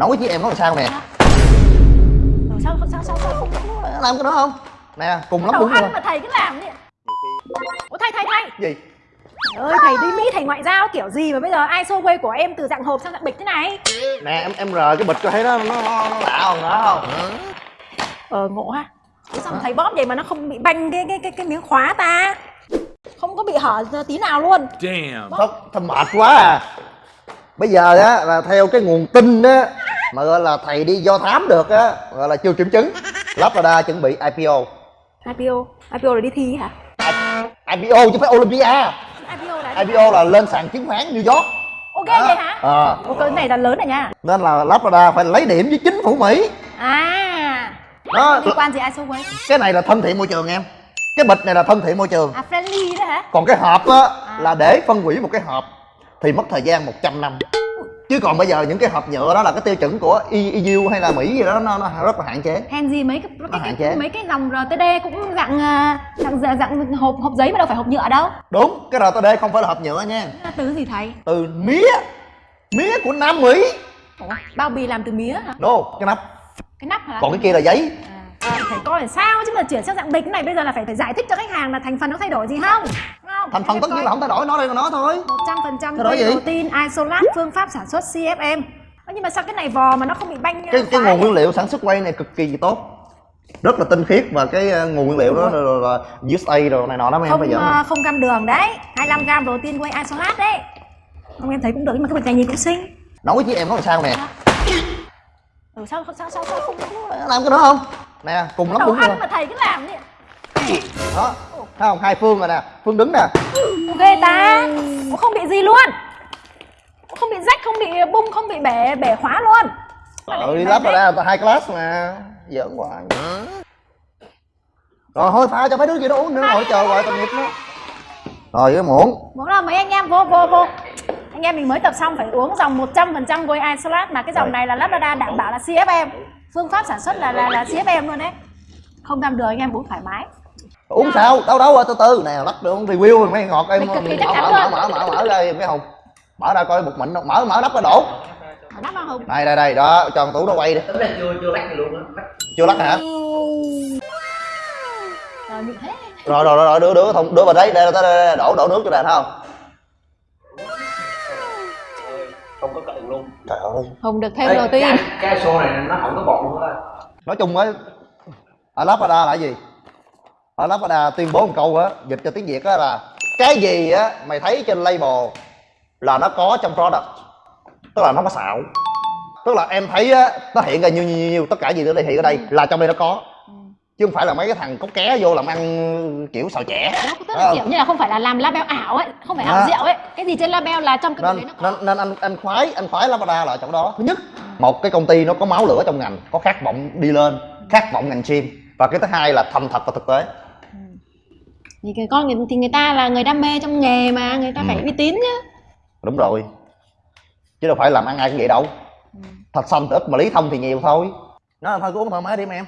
nói với em nó làm sao nè? Ờ, sao sao sao sao không làm cái đó không? Nè cùng lắm đúng rồi mà thầy cứ làm vậy Ủa thầy thầy thầy. Gì? Trời ơi thầy đi Mỹ thầy ngoại giao kiểu gì mà bây giờ ISO quay của em từ dạng hộp sang dạng bịch thế này? Nè em em rờ cái bịch cho thấy nó nó, nó, nó lạ không đó không Ờ ngộ ha. Thế sao thầy bóp vậy mà nó không bị banh cái cái cái, cái miếng khóa ta? Không có bị hở tí nào luôn. Damn. thật thật mệt quá à. Bây giờ á là theo cái nguồn tin á mà gọi là thầy đi do thám được á gọi là chưa kiểm chứng. Lazada chuẩn bị IPO IPO IPO là đi thi hả? IPO chứ phải Olympia. IPO là IPO là lên sàn chứng khoán New York. Ok vậy hả? Ờ. Ồ, cái này là lớn rồi nha. Nên là Lazada phải lấy điểm với chính phủ Mỹ. À. Đó liên quan gì ISO quay cái này là thân thiện môi trường em. Cái bịch này là thân thiện môi trường. À friendly đó hả? Còn cái hộp á là để phân hủy một cái hộp thì mất thời gian 100 năm chứ còn bây giờ những cái hộp nhựa đó là cái tiêu chuẩn của EU hay là Mỹ gì đó nó, nó rất là hạn chế. Hèn gì mấy cái, cái, hạn cái, chế. mấy cái dòng RTD cũng dạng à, dạng dạng, dạng hộp hộp giấy mà đâu phải hộp nhựa đâu. Đúng cái RTD không phải là hộp nhựa nha. Từ gì thầy? Từ mía. Mía của Nam Mỹ. Ủa, bao bì làm từ mía hả? No cái nắp. Cái nắp hả? Còn cái kia là giấy. À, thầy coi là sao chứ mà chuyển sang dạng bịch này bây giờ là phải phải giải thích cho khách hàng là thành phần nó thay đổi gì không thành phần tất nhiên là không thay đổi nói đây là nó thôi. Một trăm phần trăm protein isolat phương pháp sản xuất CFM nhưng mà sao cái này vò mà nó không bị banh cái cái nguồn nguyên liệu sản xuất quay này cực kỳ tốt. Rất là tinh khiết và cái uh, nguồn nguyên liệu đó là, là, USA rồi này nọ đó em bây giờ ờ, không gam đường đấy. 25 gram protein quay isolat đấy. Không em thấy cũng được nhưng mà cái bịch này nhìn cũng xinh. Nói với chị em nó làm sao nè? Ừ, sao sao sao sao không làm cái đó không? Nè cùng lắm đầu đúng rồi ăn mà thầy cứ làm vậy đó thấy không? Hai phương rồi nè. Phương đứng nè. Ghê ta. Cũng không bị gì luôn. Cũng không bị rách không bị bung không bị bể bể khóa luôn. Ừ đi lắp vào đây là hai class mà. Giỡn hoài. Rồi thôi pha cho mấy đứa gì đó uống nữa ngồi chờ rồi tội nghiệp nó rồi cái muỗng. Muốn là mấy anh em vô vô vô. Anh em mình mới tập xong phải uống dòng 100% Gold Isolat mà cái dòng Rồi. này là Lazada đảm bảo là CFM phương pháp sản xuất là là, là CFM luôn đấy. Không gam đường anh em uống thoải mái uống sao? Đâu đâu từ từ. Nè lắp được review rồi mấy ngọt em mở mở mở mở mở mở ra mấy hùng. Mở ra coi bột mịn mở mở nắp ra đổ. Đây đây đây. Đó cho thằng tú nó quay đi. Chưa chưa lắc gì luôn á. Lắc chưa lắc hả? Rồi rồi rồi đưa đưa thùng đưa vào đấy đây, đây, đây, đổ đổ nước cho nè thấy không? Không có cận luôn. Trời ơi. Hùng được thêm Ê, protein cái, cái xô này nó không có bọt luôn á. Nói chung á ở Lazada là gì ở Lazada tuyên bố một câu á dịch cho tiếng việt á là cái gì á mày thấy trên label là nó có trong product? Tức là nó có xạo. Tức là em thấy á nó hiện ra nhiêu nhiêu nhiêu, nhiêu tất cả gì nó hiện ở đây là trong đây nó có. Chứ không phải là mấy cái thằng có ké vô làm ăn kiểu xào trẻ tức là không? kiểu như là không phải là làm label ảo ấy không phải ảo À. rượu ấy. Cái gì trên label là trong cái nên đấy nó có. nên nên anh anh khoái anh khoái Lazada là ở chỗ đó. Thứ nhất một cái công ty nó có máu lửa trong ngành có khát vọng đi lên khát vọng ngành chim và cái thứ hai là thành thật và thực tế thì cái con người, thì người ta là người đam mê trong nghề mà người ta Ừ. phải uy tín chứ đúng rồi. Chứ đâu phải làm ăn ai cũng vậy đâu. Thật xanh thì ít mà lý thông thì nhiều thôi. Nó thôi cứ uống thoải mái đi em